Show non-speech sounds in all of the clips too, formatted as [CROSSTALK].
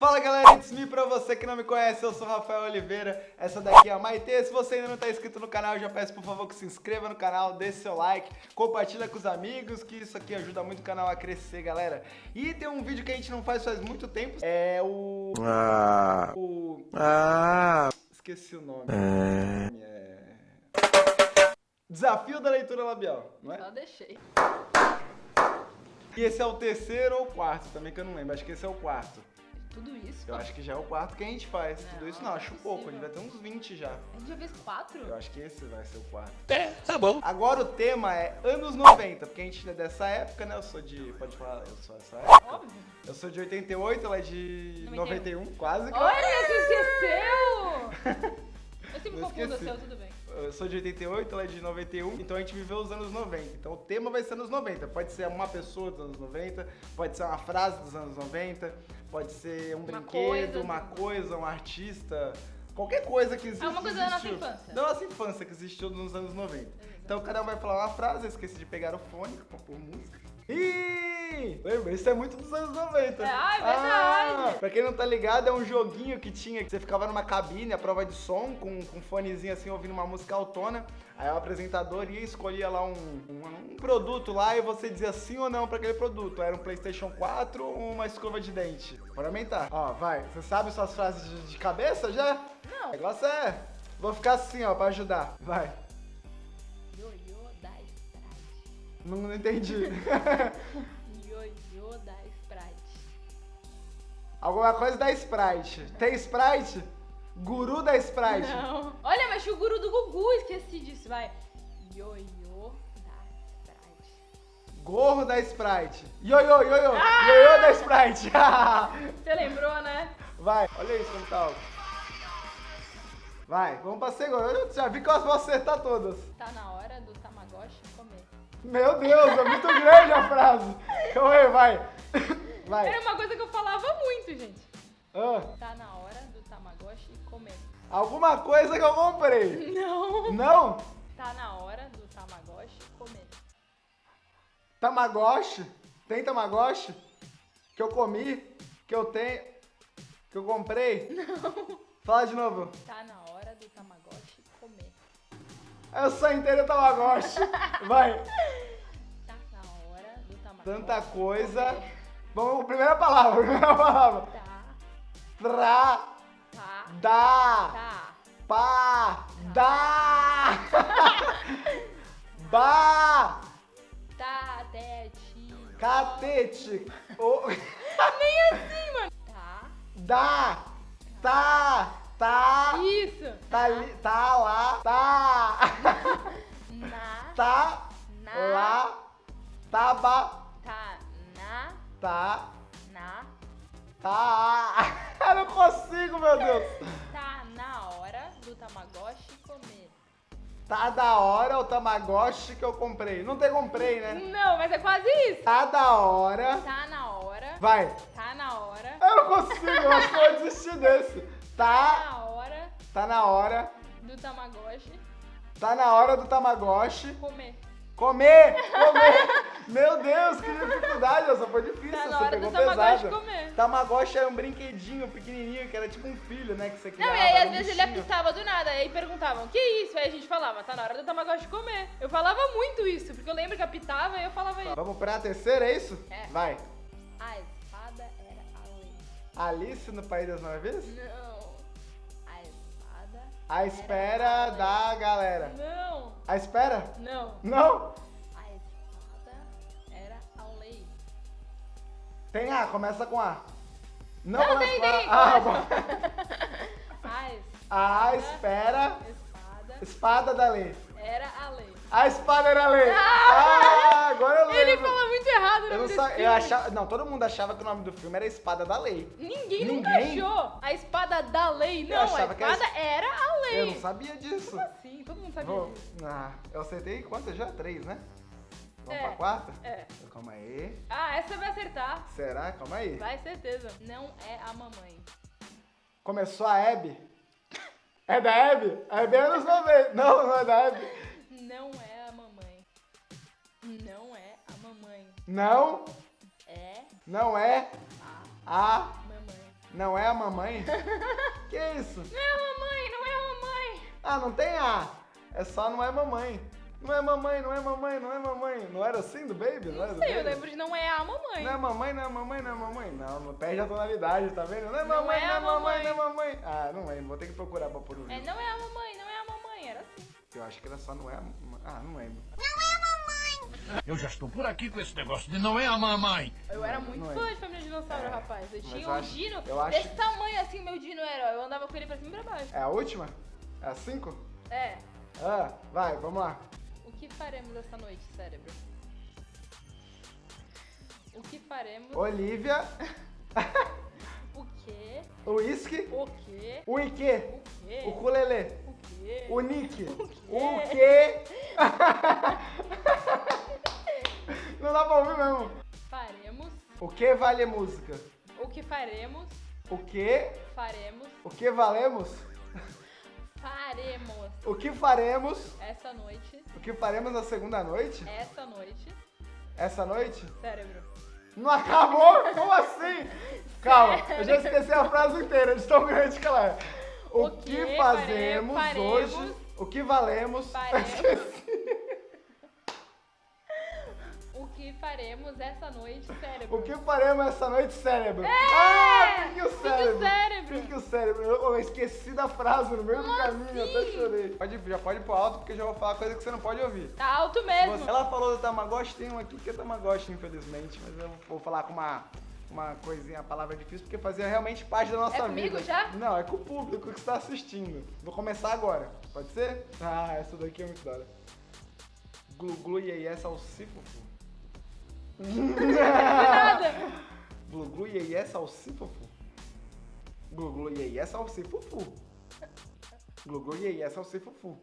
Fala galera, it's me pra você que não me conhece, eu sou Rafael Oliveira, essa daqui é a Maite, se você ainda não tá inscrito no canal, eu já peço por favor que se inscreva no canal, deixe seu like, compartilha com os amigos, que isso aqui ajuda muito o canal a crescer, galera. E tem um vídeo que a gente não faz faz muito tempo, é o... Ah. o... Ah. esqueci o nome. É. É... Desafio da leitura labial, não é? Só deixei. E esse é o terceiro ou quarto, também que eu não lembro, acho que esse é o quarto. Tudo isso? Eu acho que já é o quarto que a gente faz. Não, Tudo isso não não, é acho possível. pouco, a gente vai ter uns 20 já. A gente já fez quatro? Eu acho que esse vai ser o quarto. É, tá bom. Agora o tema é anos 90, porque a gente é dessa época, né? Eu sou de. Pode falar, eu sou dessa época. Óbvio. Eu sou de 88, ela é de 91. 91, quase que. Olha, você [LAUGHS] esqueceu! Eu sempre Não confundo o esqueci. seu, tudo bem. Eu sou de 88, ela é de 91, então a gente viveu os anos 90. Então o tema vai ser anos 90. Pode ser uma pessoa dos anos 90, pode ser uma frase dos anos 90, pode ser um Uma brinquedo, coisa. uma coisa, um artista, qualquer coisa que existe. É uma coisa da nossa existiu. infância. Da nossa infância que existiu nos anos 90. Então cada um vai falar uma frase, eu esqueci de pegar o fone pra pôr música. Lembra? Isso é muito dos anos 90. Ah, é verdade. Ah, pra quem não tá ligado, é um joguinho que tinha, que você ficava numa cabine, a prova de som, com, com um fonezinho assim, ouvindo uma música autona. Aí o apresentador ia escolhia lá um, um, um produto lá e você dizia sim ou não pra aquele produto. Era um Playstation 4 ou uma escova de dente. Bora aumentar. Ó, vai. Você sabe suas frases de, de cabeça já? Não. O negócio é... Vou ficar assim, ó, pra ajudar. Vai. Não, não entendi. [LAUGHS] Alguma coisa da Sprite. Tem Sprite? Guru da Sprite. Não. Olha, mas tinha o guru do Gugu, esqueci disso, vai. Ioiô da Sprite. Gorro da Sprite. Ioiô, ioiô. Ioiô da Sprite. [LAUGHS] Você lembrou, né? Vai, olha isso como tá alto. Vai, vamos pra segunda. Eu já vi que eu vou acertar todas. Tá na hora do Tamagotchi comer. Meu Deus, é muito grande a frase. Calma aí, vai. Vai. Era uma coisa que eu falava muito, gente. Ah, Tá na hora do Tamagotchi comer. alguma coisa que eu comprei. Não. Não? Tá na hora do Tamagotchi comer. Tamagotchi? Tem Tamagotchi? Que eu comi? Que eu tenho? Que eu comprei? Não. Fala de novo. Tá na hora do Tamagotchi comer. Eu só entendo Tamagotchi. Vai. Tá na hora do Tamagotchi Tanta coisa. comer. Vamos, primeira palavra, [LAUGHS] primeira palavra. Tá, Tra, tá, da, tá. pá, da, [LAUGHS] ba, Tá, tete. catete, o, [LAUGHS] Nem assim, mano. Tá. da, tá, tá, Isso. tá, li- tá lá, tá, Na. tá, Na. lá, taba, Tá na. Tá, Na. tá. [LAUGHS] Eu não consigo, meu Deus. Tá na hora do Tamagotchi comer. Tá da hora o Tamagotchi que eu comprei. Não tem comprei, né? Não, mas é quase isso. Tá da hora. Tá na hora. Vai. Tá na hora. Eu não consigo, eu acho que eu vou desistir desse. Tá Tá, na hora tá na hora. do Tamagotchi Tá na hora do Tamagotchi. comer. Comer! Comer! [LAUGHS] Meu Deus, que dificuldade! Essa foi difícil, Tá na você hora pegou pesado. comer. Tamagotchi era um brinquedinho pequenininho, que era tipo um filho, né? Que você Não, criava. e aí às vezes ele apitava do nada, aí perguntavam, que isso? Aí a gente falava, tá na hora do Tamagotchi comer. Eu falava muito isso, porque eu lembro que apitava e eu falava isso. Vamos pra terceira, é isso? É. Vai. A espada era a lei. Alice no País das Maravilhas? Não. A espada. A espera da galera. Não. A espera? Não. Não? Tem A, começa com A. Não, Não, tem, tem, Ah. [LAUGHS] A espada. A espera. Espada Espada da lei. era a lei. A espada era a lei. Ah, agora eu lembro. Ele fala muito errado o Eu não sa- eu achava, não, todo mundo achava que o nome do filme era Espada da Lei. Ninguém, Ninguém? nunca achou. A espada da lei. Não, a que a espada era a lei. Eu não sabia disso. Como assim? Todo mundo sabia Vou- disso. Ah, eu acertei quantas já? Três, né? Vamos É. pra quarta? É. Calma aí. Ah, essa vai acertar. Será? Calma aí. Vai, certeza. Não é a mamãe. Começou a Hebe. É da Hebe? A Hebe é anos 90. Não, não é da Hebe. Não é a mamãe. Não é a mamãe. Não, É não é a a mamãe. Não é a mamãe? que isso? Não é a mamãe, não é a mamãe. Ah, não tem A. É só não é mamãe. Não é mamãe, não é mamãe, não é mamãe. Não era assim do Baby? Não, era Não do sei, eu lembro de não é a mamãe. Não é mamãe, não é mamãe, não é mamãe. Não, não perde a tonalidade, tá vendo? Não é Não mamãe, é não é a mamãe, mamãe. não é mamãe. Ah, não lembro. Vou ter que procurar pra pôr o É, vídeo. não é a mamãe, não é a mamãe, era assim. Eu acho que era só não é a mamãe. Ah, não lembro. Eu já estou por aqui com esse negócio de não é a mamãe. Eu era muito não é. fã de Família Dinossauro, É, rapaz. Eu mas tinha eu um acho- Dino eu acho- desse tamanho assim, meu Dino era. Eu andava com ele pra cima e pra baixo. É a última? É a cinco? É. Ah, vai, vamos lá. O que faremos esta noite, cérebro? O que faremos? Olivia, O quê? whisky, O quê? o Ike, O quê? o Kulele, O quê? o Nick, quê? o quê? [LAUGHS] Não dá pra ouvir mesmo. Faremos. O que vale música? O que faremos? O que? Faremos. O que valemos? Faremos. O que faremos? Essa noite. O que faremos na segunda noite? Essa noite. Essa noite? Cérebro. Não acabou? Como assim? [LAUGHS] Calma, eu já esqueci a frase inteira, de tão grande que ela é. O, O que que fazemos fare- hoje? faremos- O que valemos? Faremos. [LAUGHS] que faremos essa noite, cérebro? O que faremos essa noite, cérebro? Ah, pique o Pique o cérebro. cérebro. Pique o cérebro. Eu, eu esqueci da frase no meio do Como caminho, até assim? chorei. Pode, já pode ir pro alto, porque eu já vou falar coisa que você não pode ouvir. Tá alto mesmo. Você- ela falou do Tamagotchi, tem um aqui que é Tamagotchi, infelizmente, mas eu vou falar com uma, uma coisinha, a palavra difícil, porque fazia realmente parte da nossa É comigo vida. já? Não, é com o público que está assistindo. Vou começar agora, pode ser? Ah, essa daqui é muito da hora. Glu glu iê iê salsifufu. Nada. Glu glu iê iê salsifufu. Glu glu iê iê salsifufu. Glu glu iê iê salsifufu.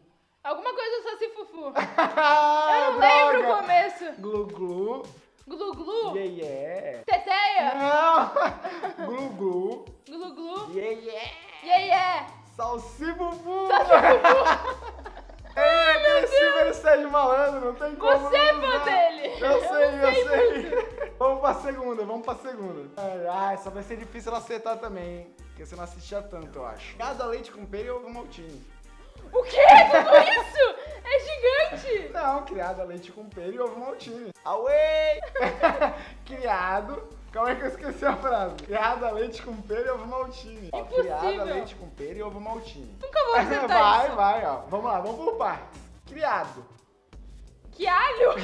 Alguma coisa só se fufu. Ah, [LAUGHS] Eu não lembro o droga! começo. Glu glu Glu glu. iê iê. Teteia. Não! [LAUGHS] Glu glu. Glu glu. Yeah, yeah. Yeah, yeah. Salsibubu! É [LAUGHS] aquele Silver Sérgio Malandro, não tem como. Você é não fã usar. dele. Eu Eu sei, eu sei sei. Vamos pra segunda, vamos pra segunda. Ai, só vai ser difícil ela acertar também, hein? Porque você não assistia tanto, eu acho. Cada leite com pera e ovo maltine. O quê? [LAUGHS] Tudo isso? É gigante. Não, criado a leite com pera e ovo maltine. Away! [LAUGHS] criado. Calma aí que eu esqueci a frase. Criado a leite com pera e ovo maltine. Ó, Criado a Impossível. leite com pera e ovo maltine. Nunca vou acertar [LAUGHS] vai, isso. vai, ó. Vamos lá, vamos por partes. Criado. Que alho?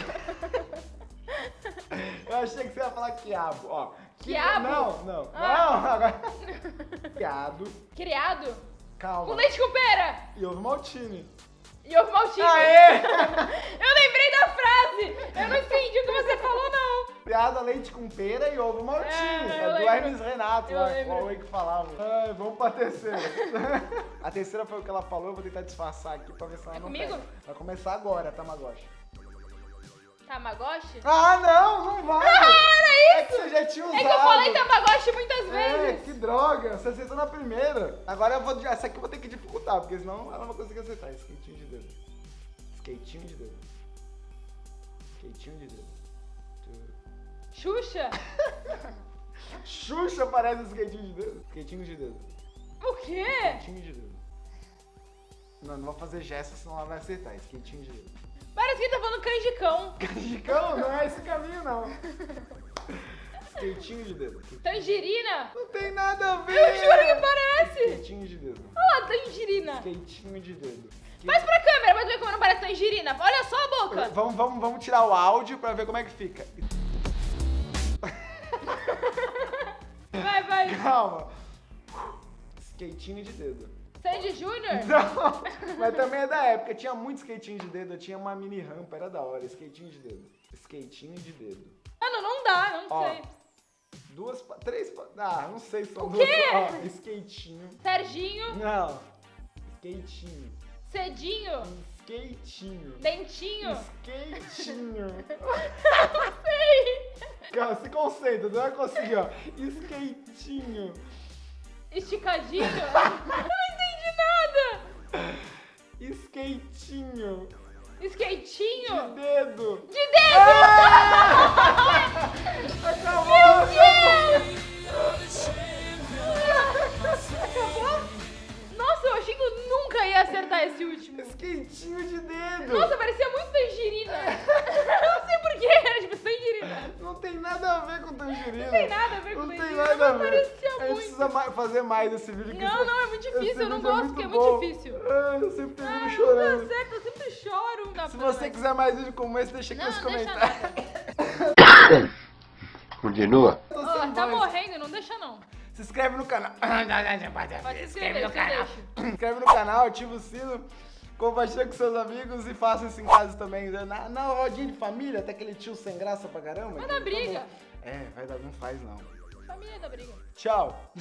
Eu achei que você ia falar quiabo, ó. Qui- Quiabo? Não, não. Ah. Não, agora. [LAUGHS] Criado. Criado? Calma. Com leite com pera. E ovo maltine. E ovo maltine. Aê! [LAUGHS] Eu lembrei da frase. Eu não entendi o que você falou, não. Criado a leite com pera e ovo maltine. É, É, do. Hermes Renato, lá, qual é que falava. Ai, vamos pra terceira. [LAUGHS] a terceira foi o que ela falou, eu vou tentar disfarçar aqui pra ver se ela É não comigo? pega. Vai começar agora, Tamagotchi. Tamagotchi? Ah, não, não vai! Ah, [LAUGHS] era É que você já tinha usado. É que eu falei Tamagotchi muitas É, vezes. que droga, você acertou na primeira. Agora eu vou. Essa aqui eu vou ter que dificultar, porque senão ela não vai conseguir acertar. Skatinho de dedo. Skatinho de dedo. Skatinho de dedo. Xuxa? [LAUGHS] Xuxa parece skatinho de dedo. Skatinho de dedo. O quê? Skatinho de dedo. Não, não vou fazer gesto, senão ela vai acertar. Skatinho de dedo. Parece que tá falando canjicão. Canjicão, não é esse caminho, não. Skatinho de dedo. Tangerina? Não tem nada a ver. Eu juro que parece. Skatinho de dedo. Olha lá, tangerina. Skatinho de dedo. Faz pra câmera, vai ver como não parece tangerina. Olha só a boca. Vamos, vamos, vamos tirar o áudio pra ver como é que fica. Vai, vai. Calma. Skatinho de dedo. Sandy Júnior? [LAUGHS] Não, mas também é da época. Tinha muito skatinho de dedo. Eu tinha uma mini rampa, era da hora. Skatinho de dedo. Skatinho de dedo. Mano, não dá, não Ó. sei. Duas, três, ah, não sei se são O duas. quê? Ó, skatinho. Serginho, Não. Skatinho. Cedinho, Skatinho. Dentinho. Skatinho. [LAUGHS] Não sei. Cara, se concentra, não vai conseguir, ó. Skatinho. Esticadinho. [LAUGHS] skatinho. Skatinho? De dedo. De dedo! Ah! Acabou! Meu Deus! Acabou? Nossa, eu achei que eu nunca ia acertar esse último. Skatinho de dedo. Nossa, parecia muito tangerina. Não sei porquê, era é tipo tangerina. Não tem nada a ver com tangerina. Não tem nada a ver com tangerina. Não tem nada a ver. A gente precisa ma- fazer mais esse vídeo. que Não, esse- não, é muito difícil, eu não vídeo gosto, porque é bom. muito difícil. Ah, eu sempre termino Ah, não chorando. dá certo, eu sempre choro. Não dá Se você mais. quiser mais vídeo como esse, deixa aqui Não, nos não comentários. [COUGHS] Continua. Sem tá voz. morrendo, não deixa não. Se inscreve no canal. [COUGHS] Pode se inscrever, você deixa. [COUGHS] Se inscreve no canal, ativa o sino, compartilha com seus amigos e faça isso em casa também. né? Na, na rodinha de família, até aquele tio sem graça pra caramba. Vai dar briga. tá. É, vai dar, não faz não. Família da briga. Tchau.